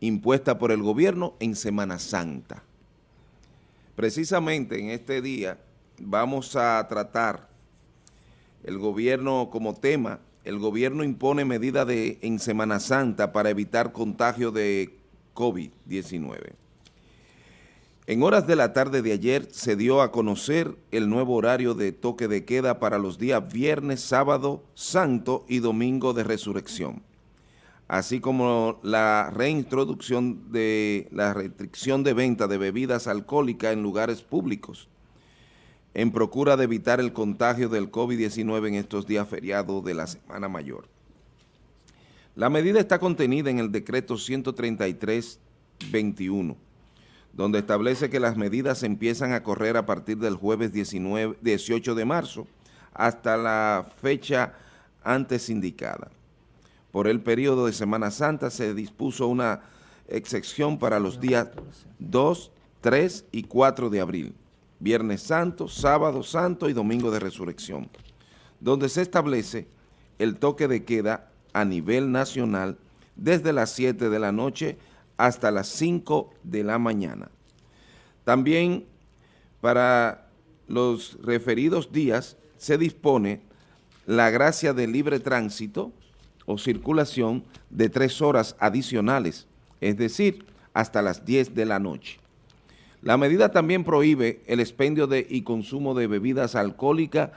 impuesta por el gobierno en Semana Santa. Precisamente en este día vamos a tratar el gobierno como tema, el gobierno impone medidas en Semana Santa para evitar contagio de COVID-19. En horas de la tarde de ayer se dio a conocer el nuevo horario de toque de queda para los días viernes, sábado, santo y domingo de resurrección así como la reintroducción de la restricción de venta de bebidas alcohólicas en lugares públicos, en procura de evitar el contagio del COVID-19 en estos días feriados de la Semana Mayor. La medida está contenida en el decreto 133-21, donde establece que las medidas empiezan a correr a partir del jueves 19, 18 de marzo hasta la fecha antes indicada. Por el periodo de Semana Santa se dispuso una excepción para los días 2, 3 y 4 de abril, Viernes Santo, Sábado Santo y Domingo de Resurrección, donde se establece el toque de queda a nivel nacional desde las 7 de la noche hasta las 5 de la mañana. También para los referidos días se dispone la gracia de libre tránsito o circulación de tres horas adicionales, es decir, hasta las 10 de la noche. La medida también prohíbe el expendio de y consumo de bebidas alcohólicas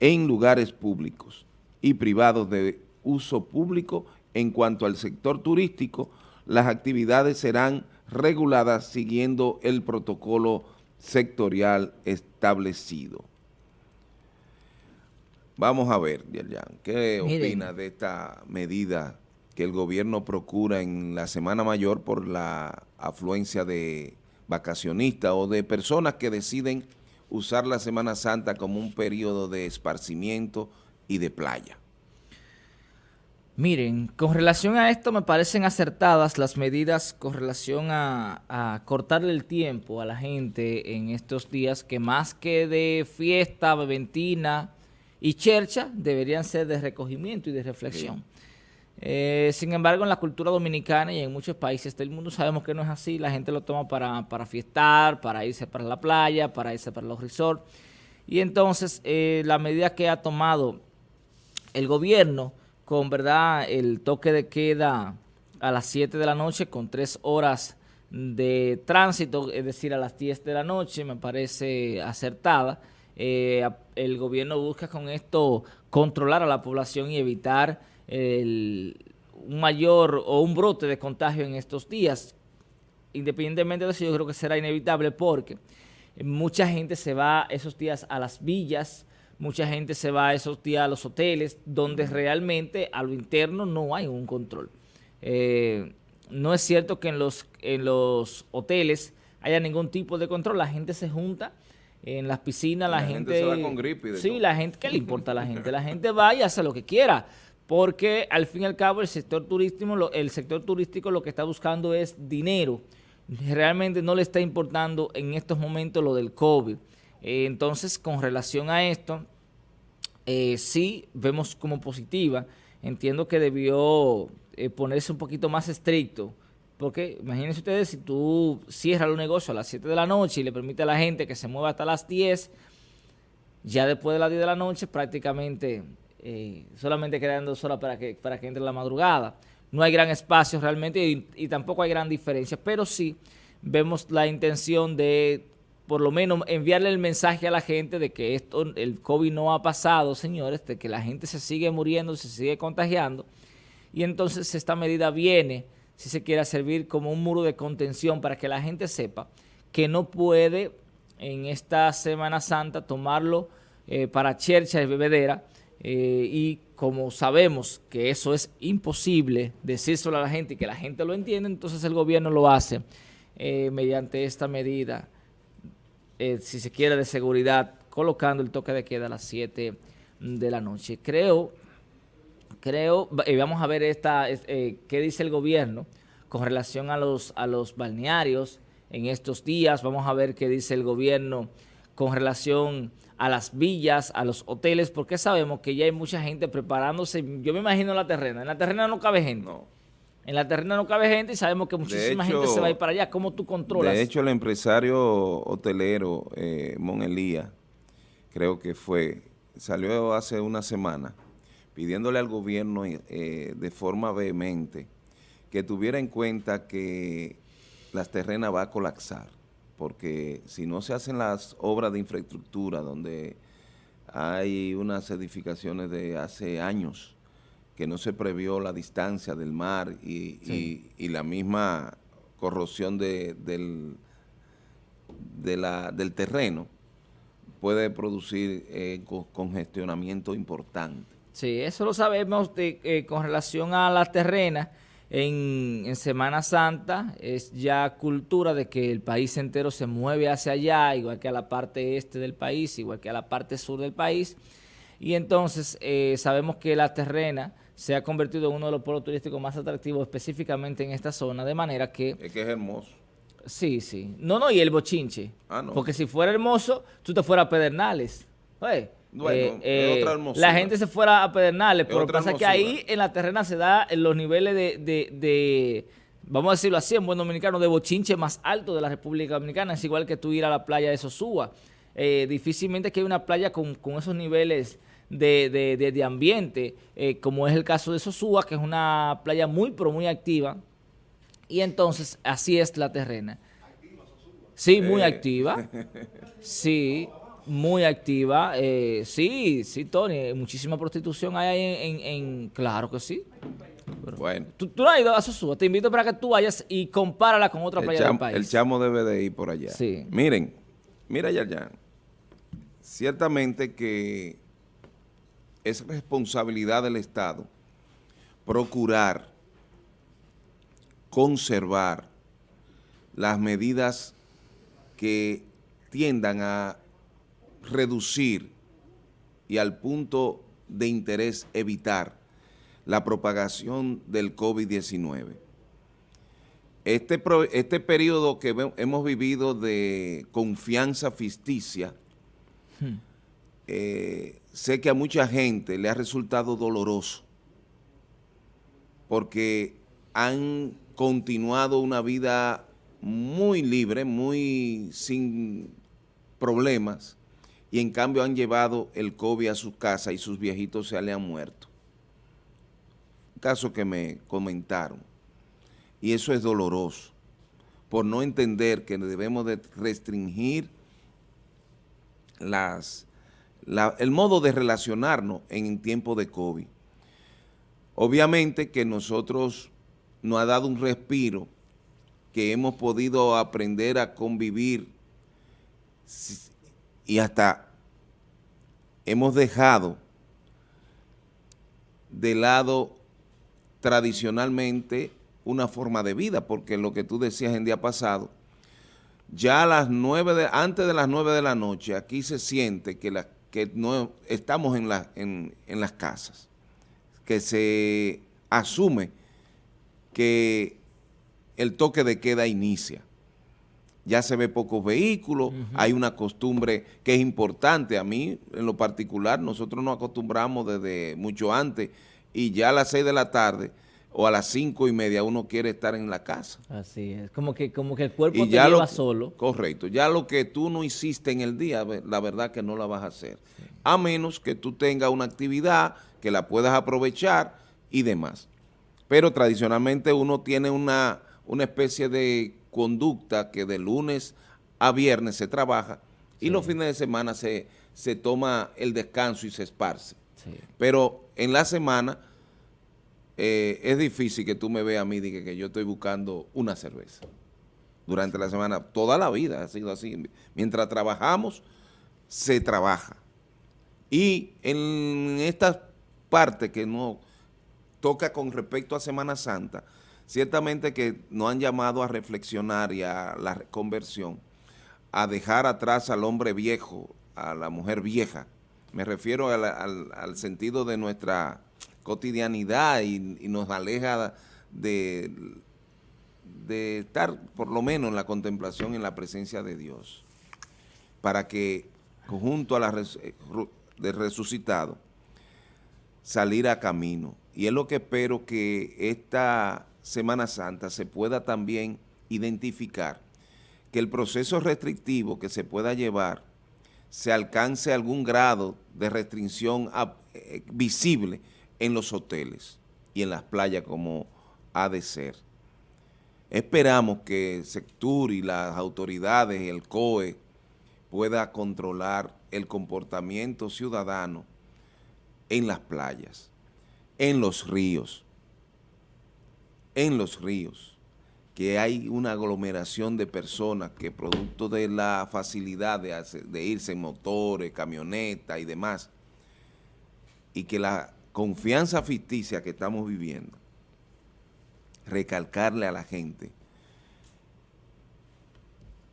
en lugares públicos y privados de uso público. En cuanto al sector turístico, las actividades serán reguladas siguiendo el protocolo sectorial establecido. Vamos a ver, Yerjan, ¿qué opina de esta medida que el gobierno procura en la Semana Mayor por la afluencia de vacacionistas o de personas que deciden usar la Semana Santa como un periodo de esparcimiento y de playa? Miren, con relación a esto me parecen acertadas las medidas con relación a, a, cortarle el tiempo a la gente en estos días que más que de fiesta, beventina, y chercha deberían ser de recogimiento y de reflexión. Eh, sin embargo, en la cultura dominicana y en muchos países del mundo sabemos que no es así. La gente lo toma para, para fiestar, para irse para la playa, para irse para los resorts. Y entonces, eh, la medida que ha tomado el gobierno con verdad el toque de queda a las 7 de la noche con 3 horas de tránsito, es decir, a las 10 de la noche, me parece acertada. Eh, el gobierno busca con esto controlar a la población y evitar un mayor o un brote de contagio en estos días. Independientemente de eso, yo creo que será inevitable porque mucha gente se va esos días a las villas, mucha gente se va esos días a los hoteles, donde realmente a lo interno no hay un control. Eh, no es cierto que en los, en los hoteles haya ningún tipo de control, la gente se junta en las piscinas la, gente, se va con gripe sí, la gente, ¿qué le importa a la gente? La gente va y hace lo que quiera, porque al fin y al cabo el sector turístico, el sector turístico lo que está buscando es dinero. Realmente no le está importando en estos momentos lo del COVID. Eh, entonces, con relación a esto, eh, sí vemos como positiva. Entiendo que debió eh, ponerse un poquito más estricto porque imagínense ustedes si tú cierras los negocios a las 7 de la noche y le permite a la gente que se mueva hasta las 10, ya después de las 10 de la noche prácticamente eh, solamente quedan dos horas para que, para que entre la madrugada. No hay gran espacio realmente y, tampoco hay gran diferencia, pero sí vemos la intención de por lo menos enviarle el mensaje a la gente de que esto, el COVID no ha pasado, señores, de que la gente se sigue muriendo, se sigue contagiando y entonces esta medida viene si se quiera servir como un muro de contención para que la gente sepa que no puede en esta Semana Santa tomarlo eh, para chercha y bebedera eh, y como sabemos que eso es imposible decírselo a la gente y que la gente lo entiende, entonces el gobierno lo hace eh, mediante esta medida, si se quiere, de seguridad, colocando el toque de queda a las 7 de la noche. Creo creo, y vamos a ver esta, eh, qué dice el gobierno con relación a los, a los balnearios en estos días. Vamos a ver qué dice el gobierno con relación a las villas, a los hoteles, porque sabemos que ya hay mucha gente preparándose. Yo me imagino la terrena. En la terrena no cabe gente. En la terrena no cabe gente y sabemos que muchísima gente se va a ir para allá. ¿Cómo tú controlas? De hecho, el empresario hotelero eh, Mon Elía, creo que fue, salió hace una semana pidiéndole al gobierno eh, de forma vehemente que tuviera en cuenta que las terrenas va a colapsar, porque si no se hacen las obras de infraestructura donde hay unas edificaciones de hace años que no se previó la distancia del mar y, la misma corrosión de, del, del terreno, puede producir eh, congestionamiento importante. Sí, eso lo sabemos de, eh, con relación a la terrena. En, en, Semana Santa es ya cultura de que el país entero se mueve hacia allá, igual que a la parte este del país, igual que a la parte sur del país. Y entonces eh, sabemos que la terrena se ha convertido en uno de los pueblos turísticos más atractivos específicamente en esta zona, de manera que... Es que es hermoso. Sí, sí. No, no, y el bochinche. Ah, no. Porque si fuera hermoso, tú te fueras a Pedernales. Bueno, eh, eh, otra la gente se fuera a Pedernales, pero lo que pasa es que ahí en la terrena se da en los niveles de, vamos a decirlo así, en buen dominicano, de bochinche más alto de la República Dominicana. Es igual que tú ir a la playa de Sosúa. Eh, difícilmente que hay una playa con, con esos niveles de, ambiente, eh, como es el caso de Sosúa, que es una playa muy, pero muy activa. Y entonces, así es la terrena. Sí, muy eh. activa. Sí, muy activa. Eh, sí, sí, Tony, muchísima prostitución hay en, en, claro que sí. bueno. ¿tú, no has ido a Sosúa, te invito para que tú vayas y compárala con otra playa del país. El chamo debe de ir por allá. Sí. Miren, mira ya, Ciertamente que es responsabilidad del Estado procurar conservar las medidas que tiendan a reducir y al punto de interés evitar la propagación del COVID-19. Este, este periodo que hemos vivido de confianza ficticia, hmm. eh, sé que a mucha gente le ha resultado doloroso porque han continuado una vida muy libre, muy sin problemas, y en cambio han llevado el COVID a su casa y sus viejitos se le han muerto. Un caso que me comentaron. Y eso es doloroso, por no entender que debemos de restringir las el modo de relacionarnos en tiempo de COVID. Obviamente que nosotros nos ha dado un respiro, que hemos podido aprender a convivir y hasta hemos dejado de lado tradicionalmente una forma de vida, porque lo que tú decías en día pasado, ya a las nueve de, antes de las nueve de la noche, aquí se siente que estamos en, las casas, que se asume que el toque de queda inicia. Ya se ve pocos vehículos, hay una costumbre que es importante. A mí, en lo particular, nosotros nos acostumbramos desde mucho antes y ya a las seis de la tarde o a las cinco y media uno quiere estar en la casa. Así es, como que, como que el cuerpo te lleva solo. Correcto, ya lo que tú no hiciste en el día, la verdad que no la vas a hacer. A menos que tú tengas una actividad que la puedas aprovechar y demás. Pero tradicionalmente uno tiene una, una especie de conducta que de lunes a viernes se trabaja y los fines de semana se, se toma el descanso y se esparce. Pero en la semana eh, es difícil que tú me veas a mí y que, que yo estoy buscando una cerveza durante la semana. Toda la vida ha sido así. Mientras trabajamos, se trabaja. Y en esta parte que no toca con respecto a Semana Santa, ciertamente que nos han llamado a reflexionar y a la conversión, a dejar atrás al hombre viejo, a la mujer vieja. Me refiero al sentido de nuestra cotidianidad y, nos aleja de, estar por lo menos en la contemplación en la presencia de Dios, para que junto a la eh, del resucitado salir a camino. Y es lo que espero que esta Semana Santa se pueda también identificar que el proceso restrictivo que se pueda llevar se alcance algún grado de restricción eh, visible en los hoteles y en las playas como ha de ser. Esperamos que el sector y las autoridades el COE pueda controlar el comportamiento ciudadano en las playas, en los ríos, en los ríos, que hay una aglomeración de personas que producto de la facilidad de, irse en motores, camionetas y demás, y que la confianza ficticia que estamos viviendo, recalcarle a la gente.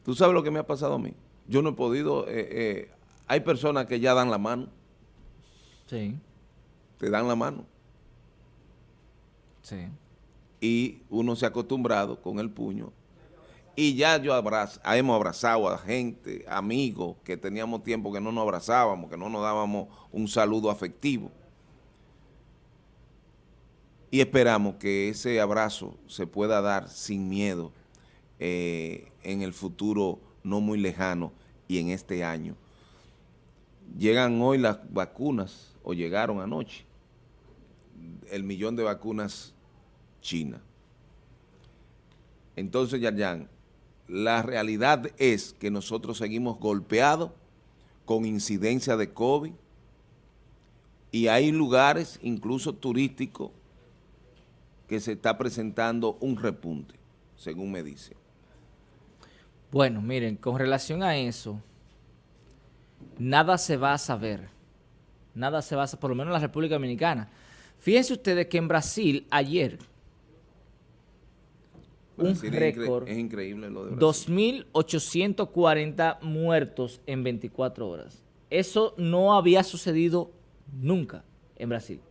¿Tú sabes lo que me ha pasado a mí? Yo no he podido, eh, eh, hay personas que ya dan la mano. Sí. Te dan la mano. Sí. Y uno se ha acostumbrado con el puño. Y ya yo abrazo, hemos abrazado a gente, amigos, que teníamos tiempo que no nos abrazábamos, que no nos dábamos un saludo afectivo. Y esperamos que ese abrazo se pueda dar sin miedo eh, en el futuro no muy lejano y en este año. Llegan hoy las vacunas, o llegaron anoche, el millón de vacunas China. Entonces, Yarjan, la realidad es que nosotros seguimos golpeados con incidencia de COVID y hay lugares, incluso turísticos, que se está presentando un repunte, según me dicen. Bueno, miren, con relación a eso, nada se va a saber. Nada se va a saber, por lo menos en la República Dominicana. Fíjense ustedes que en Brasil, ayer, un récord, es increíble lo de 2.840 muertos en 24 horas. Eso no había sucedido nunca en Brasil.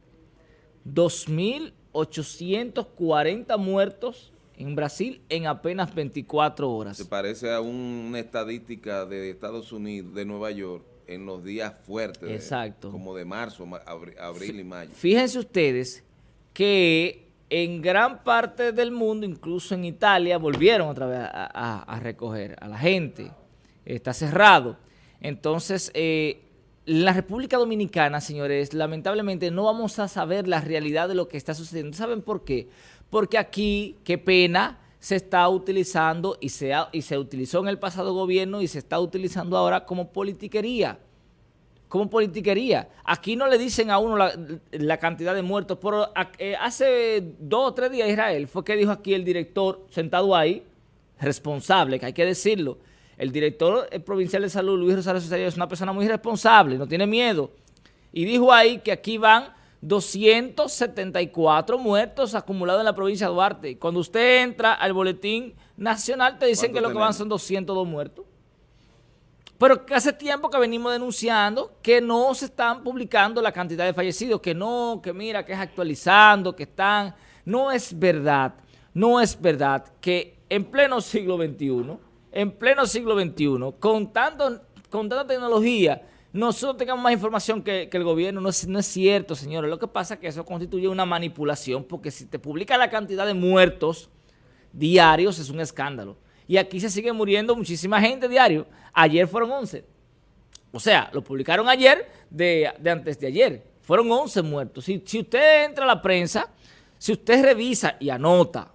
2.840 muertos en Brasil en apenas 24 horas. Se parece a una estadística de Estados Unidos, de Nueva York, en los días fuertes. Exacto. como de marzo, abril, y mayo. Fíjense ustedes que en gran parte del mundo, incluso en Italia, volvieron otra vez a, recoger a la gente. Está cerrado. Entonces, eh, la República Dominicana, señores, lamentablemente no vamos a saber la realidad de lo que está sucediendo. ¿Saben por qué? porque aquí, qué pena, se está utilizando y se, y se utilizó en el pasado gobierno y se está utilizando ahora como politiquería. Como politiquería. Aquí no le dicen a uno la, cantidad de muertos, pero eh, hace dos o tres días Israel fue que dijo aquí el director sentado ahí, responsable, que hay que decirlo, el director eh, provincial de salud, Luis Rosario Cesario, es una persona muy responsable, no tiene miedo. Y dijo ahí que aquí van 274 muertos acumulados en la provincia de Duarte. Cuando usted entra al boletín nacional, te dicen que lo que van son 202 muertos. Pero que hace tiempo que venimos denunciando que no se están publicando la cantidad de fallecidos, que no, que mira, que es actualizando, que están... No es verdad, no es verdad que en pleno siglo XXI, en pleno siglo XXI, con, tanto, con tanta tecnología, nosotros tengamos más información que, el gobierno. No es, no es, cierto, señores. Lo que pasa es que eso constituye una manipulación porque si te publica la cantidad de muertos diarios es un escándalo. Y aquí se sigue muriendo muchísima gente diario. Ayer fueron 11. O sea, lo publicaron ayer de, antes de ayer. Fueron 11 muertos. Si, si usted entra a la prensa, si usted revisa y anota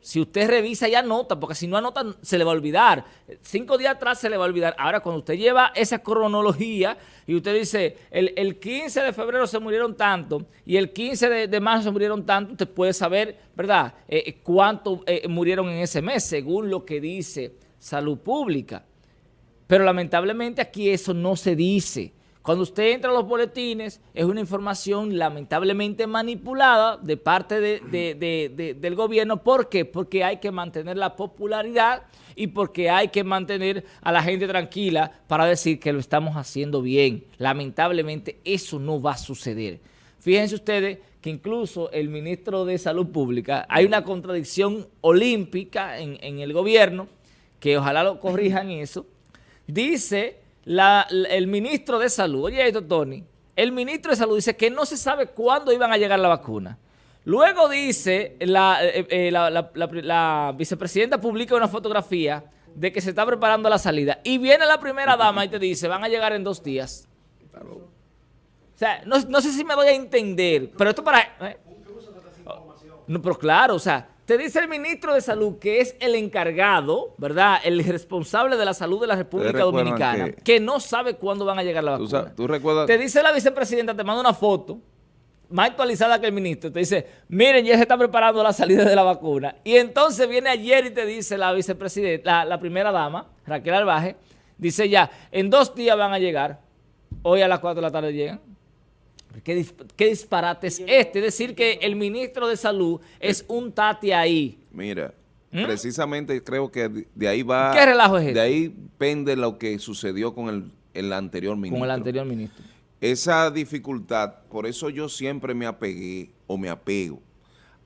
si usted revisa y anota, porque si no anota se le va a olvidar. Cinco días atrás se le va a olvidar. Ahora, cuando usted lleva esa cronología y usted dice, el, 15 de febrero se murieron tanto y el 15 de, marzo se murieron tanto, usted puede saber, ¿verdad?, eh, eh, cuánto eh, murieron en ese mes, según lo que dice Salud Pública. Pero lamentablemente aquí eso no se dice. Cuando usted entra a los boletines, es una información lamentablemente manipulada de parte del gobierno. ¿Por qué? Porque hay que mantener la popularidad y porque hay que mantener a la gente tranquila para decir que lo estamos haciendo bien. Lamentablemente eso no va a suceder. Fíjense ustedes que incluso el ministro de Salud Pública, hay una contradicción olímpica en, en el gobierno, que ojalá lo corrijan eso, dice el ministro de Salud, oye esto, Tony, el ministro de Salud dice que no se sabe cuándo iban a llegar la vacuna. Luego dice, la, eh, eh, la, vicepresidenta publica una fotografía de que se está preparando la salida. Y viene la primera dama y te dice, van a llegar en dos días. O sea, no, no sé si me doy a entender, pero esto para... ¿eh? No, pero claro, o sea, te dice el ministro de Salud, que es el encargado, ¿verdad? El responsable de la salud de la República Dominicana, que, no sabe cuándo van a llegar la vacuna. ¿Tú, recuerdas? Te dice la vicepresidenta, te manda una foto más actualizada que el ministro. Te dice, miren, ya se está preparando la salida de la vacuna. Y entonces viene ayer y te dice la vicepresidenta, la, primera dama, Raquel Albaje, dice ya, en dos días van a llegar. Hoy a las 4 de la tarde llegan. ¿Qué, disparate es este? Es decir, que el ministro de Salud es un tati ahí. Mira, ¿Mm? precisamente creo que de ahí va... ¿Qué relajo es De ahí pende lo que sucedió con el, el anterior ministro. Con el anterior ministro. Esa dificultad, por eso yo siempre me apegué o me apego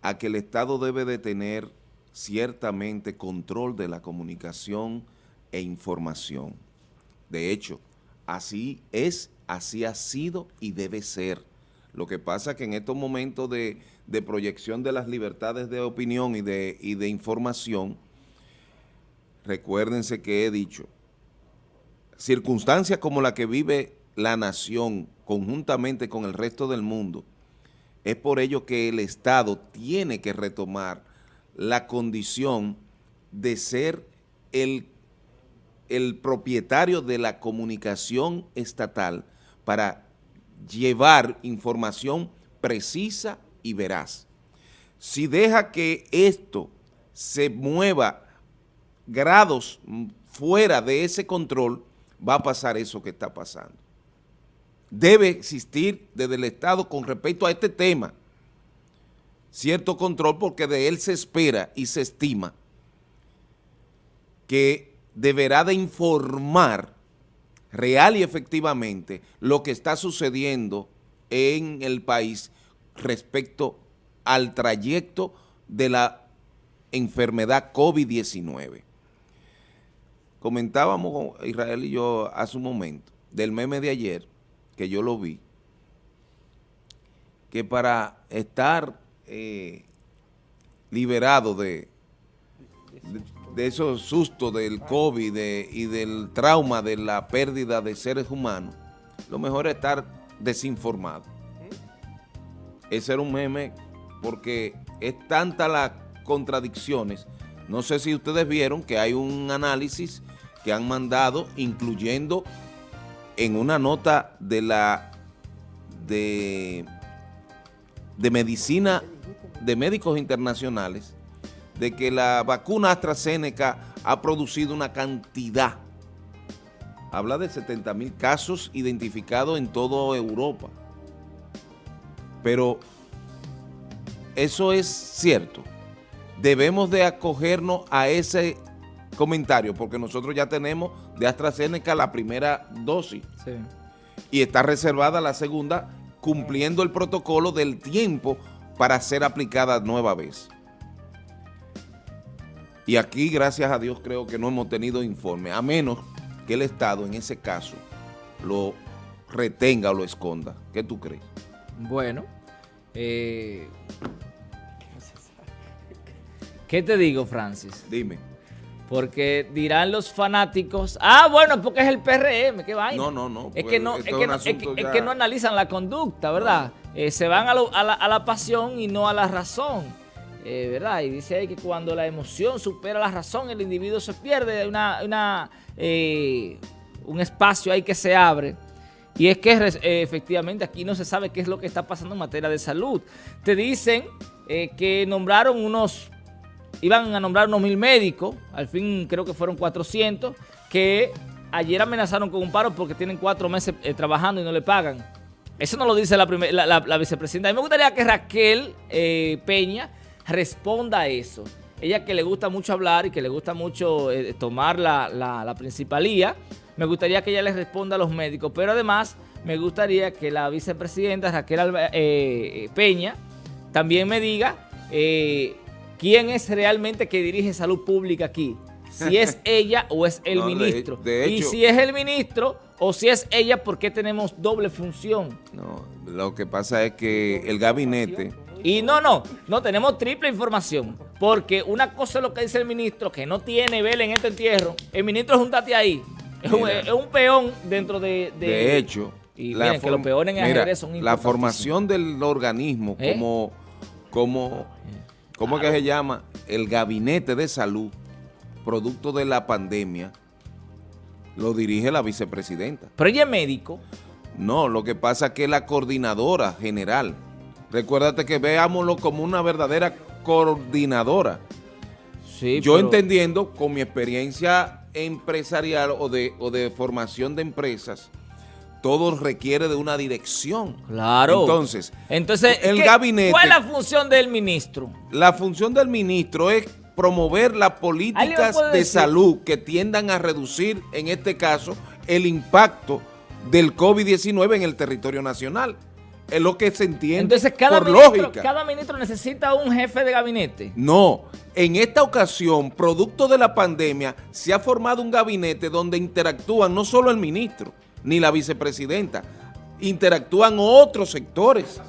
a que el Estado debe de tener ciertamente control de la comunicación e información. De hecho, así es así ha sido y debe ser. Lo que pasa es que en estos momentos de, proyección de las libertades de opinión y de, información, recuérdense que he dicho, circunstancias como la que vive la nación conjuntamente con el resto del mundo, es por ello que el Estado tiene que retomar la condición de ser el propietario de la comunicación estatal para llevar información precisa y veraz. Si deja que esto se mueva grados fuera de ese control, va a pasar eso que está pasando. Debe existir desde el Estado con respecto a este tema cierto control porque de él se espera y se estima que deberá de informar real y efectivamente lo que está sucediendo en el país respecto al trayecto de la enfermedad COVID-19. Comentábamos Israel y yo hace un momento del meme de ayer, que yo lo vi, que para estar eh, liberado de, de esos sustos del COVID y del trauma de la pérdida de seres humanos, lo mejor es estar desinformado. Ese era un meme porque es tanta las contradicciones. No sé si ustedes vieron que hay un análisis que han mandado, incluyendo en una nota de la de, de medicina de médicos internacionales, de que la vacuna AstraZeneca ha producido una cantidad. Habla de 70 mil casos identificados en toda Europa. Pero eso es cierto. Debemos de acogernos a ese comentario porque nosotros ya tenemos de AstraZeneca la primera dosis. Y está reservada la segunda cumpliendo el protocolo del tiempo para ser aplicada nueva vez. Y aquí, gracias a Dios, creo que no hemos tenido informe, a menos que el Estado, en ese caso, lo retenga o lo esconda. ¿Qué tú crees? Bueno, eh, ¿qué te digo, Francis? Dime. Porque dirán los fanáticos, ah, bueno, porque es el PRM, qué vaina. No, no, no. Es, que, no, es, que, no, analizan la conducta, ¿verdad? Eh, se van a, la, a la pasión y no a la razón. Eh, ¿verdad? Y dice ahí que cuando la emoción supera la razón, el individuo se pierde, una, una eh, un espacio ahí que se abre. Y es que eh, efectivamente aquí no se sabe qué es lo que está pasando en materia de salud. Te dicen que nombraron unos, iban a nombrar unos mil médicos, al fin creo que fueron 400, que ayer amenazaron con un paro porque tienen cuatro meses trabajando y no le pagan. Eso no lo dice la, la, vicepresidenta. A mí me gustaría que Raquel Peña responda a eso. Ella que le gusta mucho hablar y que le gusta mucho eh, tomar la, principalía, me gustaría que ella le responda a los médicos, pero además me gustaría que la vicepresidenta Raquel eh, eh, Peña también me diga quién es realmente que dirige salud pública aquí. Si es ella o es el ministro. y si es el ministro o si es ella, ¿por qué tenemos doble función? No, lo que pasa es que el gabinete Y no, no, no tenemos triple información. Porque una cosa es lo que dice el ministro, que no tiene vela en este entierro. El ministro, juntate ahí. Es un, es un peón dentro de... de- De hecho, Y la miren que form- los peones en mira, son la formación del organismo ¿Eh? como, como, ¿cómo es que se llama? El gabinete de salud, producto de la pandemia, lo dirige la vicepresidenta. Pero ella es médico. No, lo que pasa es que la coordinadora general, recuérdate que veámoslo como una verdadera coordinadora. Sí, Yo pero- entendiendo con mi experiencia empresarial o de, o de formación de empresas, todo requiere de una dirección. Claro. Entonces, Entonces, el ¿qué- gabinete- ¿cuál es la función del ministro? la función del ministro es promover las ¿Alguien me políticas de decir? salud que tiendan a reducir, en este caso, el impacto del COVID-19 en el territorio nacional. Es lo que se entiende Entonces, cada por ministro, lógica. cada ministro necesita un jefe de gabinete. No, en esta ocasión, producto de la pandemia, se ha formado un gabinete donde interactúan no solo el ministro ni la vicepresidenta, interactúan otros sectores.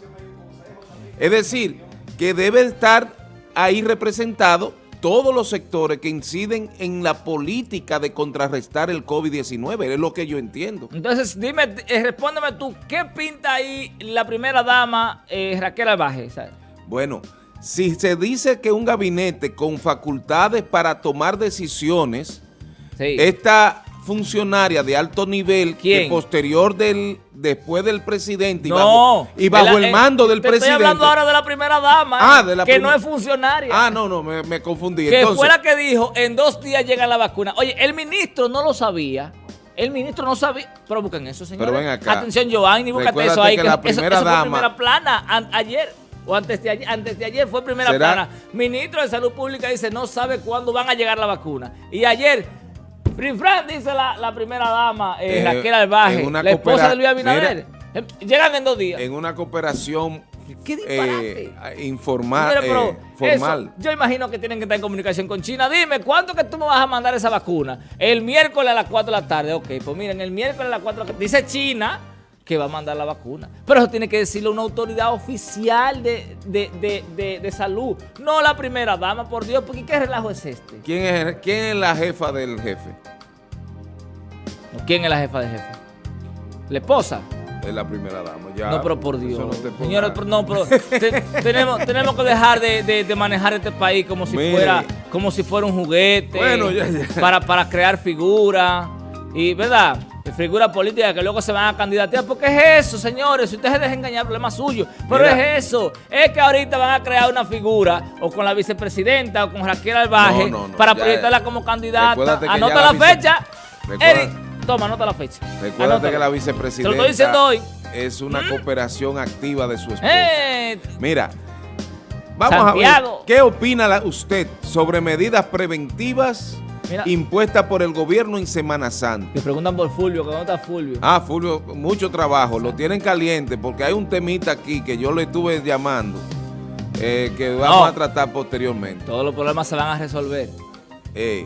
Es decir, que debe estar ahí representado todos los sectores que inciden en la política de contrarrestar el COVID-19, es lo que yo entiendo. Entonces, dime, eh, respóndeme tú, ¿qué pinta ahí la primera dama eh, Raquel Albaje? Bueno, si se dice que un gabinete con facultades para tomar decisiones, Sí. esta funcionaria de alto nivel que ¿Quién? posterior del después del presidente y no. bajo, y bajo la- el eh, mando del te presidente. Estoy hablando ahora de la primera dama, Ah, de la que no es funcionaria. Ah, no, no, me, me confundí. que Entonces, fue la que dijo, en dos días llega la vacuna. Oye, el ministro no lo sabía. El ministro no sabía. Pero busquen eso, señores. Pero ven acá. Atención, Giovanni, búscate eso ahí. que Que la eso- primera eso fue dama- primera plana an- ayer. O antes de ayer, antes de ayer fue primera ¿Será? plana. Ministro de Salud Pública dice, no sabe cuándo van a llegar la vacuna. Y ayer, Frin Fran, dice la, la primera dama, eh, Eh, Raquel Albaje, la esposa de Luis Abinader. Eh, Llegan en dos días. en una cooperación ¡Qué disparate! eh, informal, Mira, eh, formal. eso, yo imagino que tienen que estar en comunicación con China. Dime, ¿cuánto que tú me vas a mandar esa vacuna? El miércoles a las 4 de la tarde. Ok, pues miren, el miércoles a las 4 de la tarde. Dice China que va a mandar la vacuna. Pero eso tiene que decirle una autoridad oficial de, de- de- de- de salud. No la primera dama, por Dios, porque ¿qué relajo es este? ¿Quién es, ¿Quién es la jefa del jefe? ¿Quién es la jefa de jefe? ¿La esposa? Es la primera dama. Ya, no, pero por Dios. no Señores, no, pero te- tenemos, tenemos que dejar de, de- de manejar este país como si Mire. fuera como si fuera un juguete. Bueno, ya, ya. Para, para crear figuras. Y, ¿verdad? Figuras políticas que luego se van a candidatear. Porque es eso, señores. Si ustedes se dejan engañar, problema suyo. Pero Mira. es eso. Es que ahorita van a crear una figura o con la vicepresidenta o con Raquel Albaje No, no, no, para proyectarla como candidata. Anota la, fecha. Eric, toma, anota la fecha. Recuérdate Anótala. que la Te vicepresidenta lo estoy diciendo hoy. es una cooperación activa de su esposo. Eh, Mira, vamos Santiago. a ver, ¿qué opina usted sobre medidas preventivas Mira. impuestas por el gobierno en Semana Santa? Me preguntan por Fulvio, dónde está Fulvio. Ah, Fulvio, mucho trabajo, lo tienen caliente porque hay un temita aquí que yo le estuve llamando eh, que vamos No. a tratar posteriormente. Todos los problemas se van a resolver. Eh,